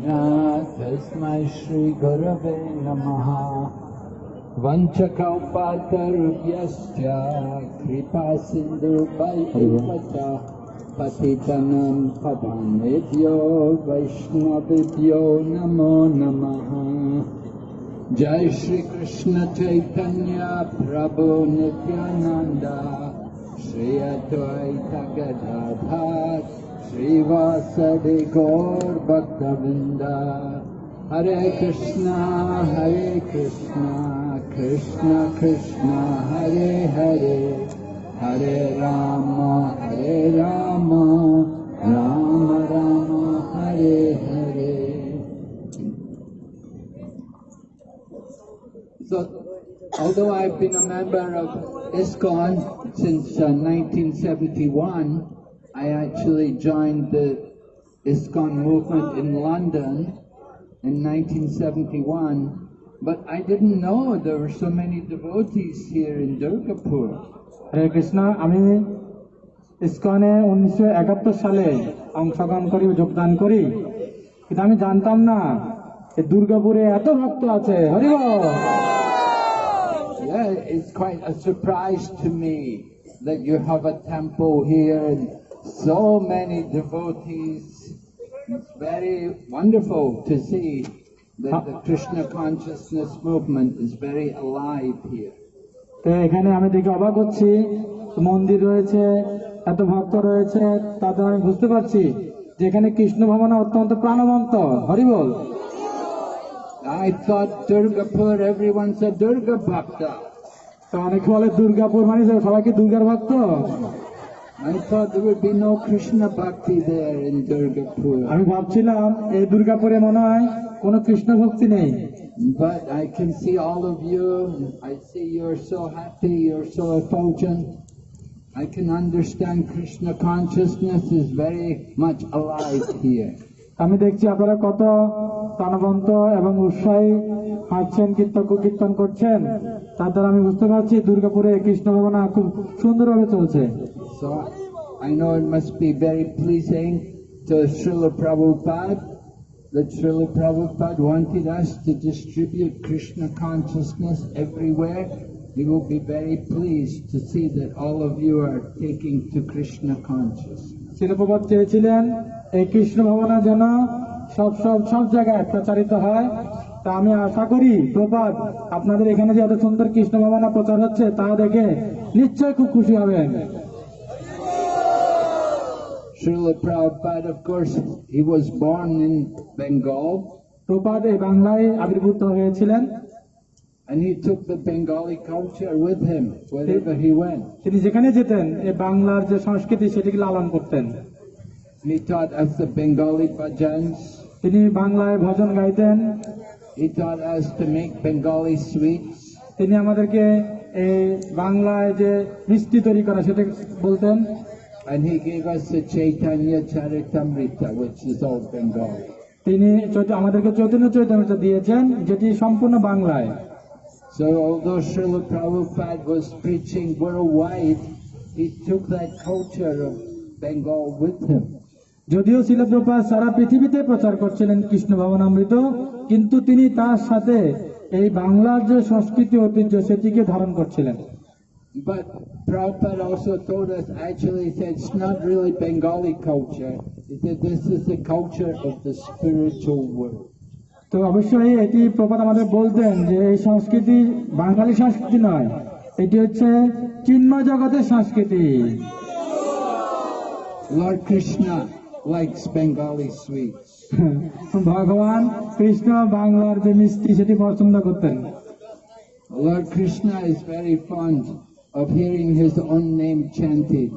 तस्मै श्रीगुरवे नमः। वञ्चकौपातरुभ्यश्च कृपा सिन्धुभैवच पतितनं पवनेभ्यो वैष्णवेभ्यो नमो नमः। जय श्री कृष्ण चैतन्य प्रभु नित्यानंद श्री अद्वैत गदाधर श्रीवासदि गौर भक्तवृंद हरे कृष्णा हरे कृष्णा कृष्ण कृष्ण हरे हरे हरे राम हरे Ram Ram Ram Hare Hare So, although I've been a member of ISKCON since uh, 1971, I actually joined the ISKCON movement in London in 1971, but I didn't know there were so many devotees here in Durgapur. হরে কৃষ্ণ আমি ইস্কনে উনিশশো একাত্তর সালে অংশগ্রহণ করি যোগদান করি কিন্তু আমি জানতাম না যে দুর্গাপুরে এত ভক্ত আছে হরিব Yeah, it's quite a surprise to me that you have a temple here and so many devotees. Very wonderful to see that the Krishna consciousness movement is very alive here. তো এখানে আমি দেখে অবাক হচ্ছি। মন্দির রয়েছে এত ভক্ত রয়েছে তাতে আমি বুঝতে পারছি যে এখানে কৃষ্ণ ভবন অত্যন্ত প্রাণবন্ত। হরি বল। তো অনেকে বলে দুর্গাপুর মানে সবাই কি দুর্গার ভক্ত। I thought there would be no Krishna Bhakti there in Durgapur. আমি ভাবছিলাম এই দুর্গাপুরে মনে হয় কোনো কৃষ্ণ ভক্তি নেই But I can see all of you. I see you're so happy, you're so effulgent. I can understand Krishna consciousness is very much alive here. আমি দেখছি আপনারা কত প্রাণবন্ত এবং উৎসাহী হাঁটছেন কীর্তন কীর্তন করছেন তার দ্বারা আমি বুঝতে পারছি দুর্গাপুরে কৃষ্ণ ভাবনা খুব সুন্দরভাবে চলছে So I know it must be very pleasing to Srila Prabhupada that Srila Prabhupada wanted us to distribute Krishna consciousness everywhere. He will be very pleased to see that all of you are taking to Krishna consciousness. হয় তা আমি আশা করি প্রপাত আপনাদের এখানে যে এত সুন্দর কৃষ্ণ ভাবনা প্রচার হচ্ছে তা দেখে নিশ্চয়ই খুব খুশি হবেন Srila Prabhupada, of course, he was born in Bengal প্রপাত এই বাংলায় আবির্ভূত হয়েছিলেন and he took the Bengali culture with him wherever he went. তিনি যেখানে যেতেন এই বাংলার যে সংস্কৃতি সেটিকে লালন করতেন He taught us the Bengali bhajans. তিনি বাংলায় ভজন গাইতেন He taught us to make Bengali sweets. তিনি আমাদেরকে এই বাংলায় যে মিষ্টি তৈরি করা সেটা বলতেন And he gave us the Chaitanya Charitamrita, which is all Bengali. তিনি আমাদেরকে চৈতন্য চৈতন্য দিয়েছেন যেটি সম্পূর্ণ বাংলায় So although Srila Prabhupada was preaching worldwide, he took that culture of Bengal with him. যদিও শিলপ্রপাত সারা পৃথিবীতে প্রচার করছিলেন কৃষ্ণ ভবনামৃত কিন্তু তিনি তার সাথে এই বাংলার যে সংস্কৃতি ঐতিহ্য সেটিকে ধারণ করছিলেন But Prabhupada also told us, actually, he said it's not really Bengali culture. He said this is the culture of the spiritual world. তো অবশ্যই এটি প্রপাত আমাদের বলতেন যে এই সংস্কৃতি বাঙালি সংস্কৃতি নয় এটি হচ্ছে চিন্ময় জগতের সংস্কৃতি Lord Krishna likes Bengali sweets. ভগবান কৃষ্ণ বাংলার যে মিষ্টি সেটি পছন্দ করতেন Lord Krishna is very fond of hearing his own name chanted.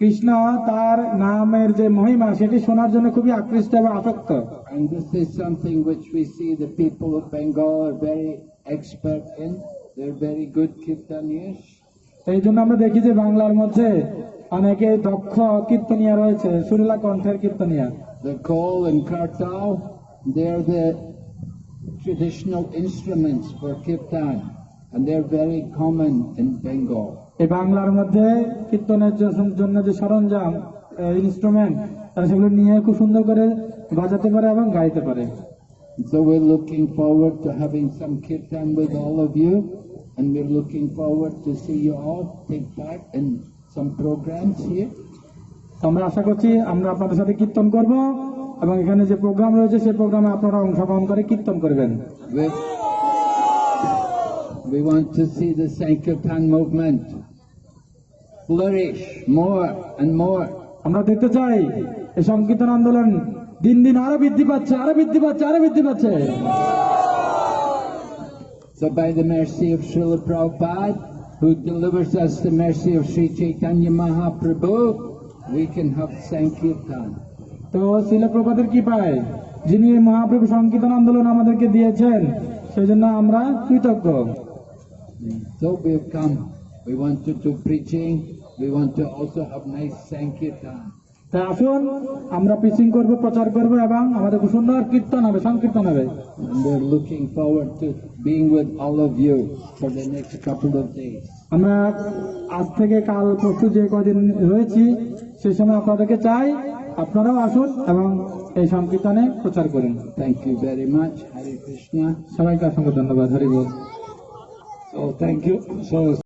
Krishna তার নামের যে মহিমা সেটি শোনার জন্য খুবই আকৃষ্ট এবং আসক্ত And this is something which we see the people of Bengal are very expert in. They're very good kirtaniyas. এই জন্য আমরা দেখি যে বাংলার মধ্যে অনেকে দক্ষ কীর্তনিয়া রয়েছে সুরেলা কণ্ঠের কীর্তনিয়া The kol and kartal, they're the traditional instruments for kirtan. And they're very common in Bengal. এই বাংলার মধ্যে কীর্তনের জন্য যে সরঞ্জাম ইনস্ট্রুমেন্ট তারা সেগুলো নিয়ে খুব সুন্দর করে বাজাতে পারে এবং গাইতে পারে So we're looking forward to having some kirtan with all of you, and we're looking forward to see you all take part in some programs here. আমরা আশা করছি আমরা আপনাদের সাথে কীর্তন করব এবং এখানে যে প্রোগ্রাম রয়েছে সেই প্রোগ্রামে আপনারা অংশগ্রহণ করে কীর্তন করবেন We, want to see the Sankirtan movement flourish more and more. আমরা দেখতে চাই এই সংকীর্তন আন্দোলন দিন দিন আরও বৃদ্ধি পাচ্ছে আরও বৃদ্ধি পাচ্ছে আরও বৃদ্ধি পাচ্ছে So by the mercy of Srila Prabhupada, who delivers us the mercy of Sri Chaitanya Mahaprabhu, we can have Sankirtan. তো শিলপ্রপাতের কি পায় যিনি মহাপ্রভু সংকীর্তন আন্দোলন আমাদেরকে দিয়েছেন সেই জন্য আমরা কৃতজ্ঞ So we've come. We want to do preaching. We want to also have nice Sankirtan. তাই আসুন আমরা পিচিং করব প্রচার করব এবং আমাদের সুন্দর কীর্তন হবে সংকীর্তন হবে we're looking forward to being with all of you for the next couple of days. আমরা আজ থেকে কাল পরশু যে কদিন রয়েছি সেই সময় আপনাদেরকে চাই আপনারাও আসুন এবং এই সংকীর্তনে প্রচার করুন Thank you very much. Hare Krishna. সবাইকে অসংখ্য ধন্যবাদ হরিবল So thank you. So